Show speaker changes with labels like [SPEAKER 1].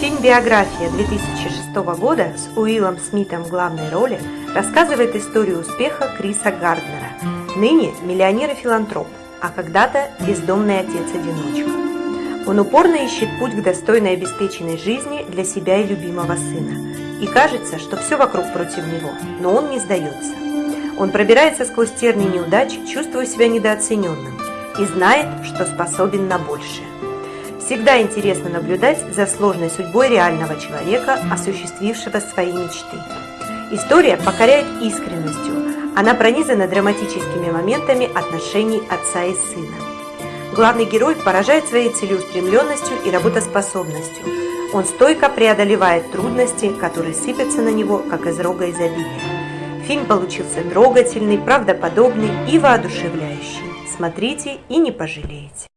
[SPEAKER 1] Фильм «Биография» 2006 года с Уиллом Смитом в главной роли рассказывает историю успеха Криса Гарднера, ныне миллионер и филантроп, а когда-то бездомный отец-одиночка. Он упорно ищет путь к достойной обеспеченной жизни для себя и любимого сына. И кажется, что все вокруг против него, но он не сдается. Он пробирается сквозь терни неудач, чувствуя себя недооцененным и знает, что способен на большее. Всегда интересно наблюдать за сложной судьбой реального человека, осуществившего свои мечты. История покоряет искренностью, она пронизана драматическими моментами отношений отца и сына. Главный герой поражает своей целеустремленностью и работоспособностью. Он стойко преодолевает трудности, которые сыпятся на него, как из рога изобилия. Фильм получился трогательный, правдоподобный и воодушевляющий. Смотрите и не пожалеете.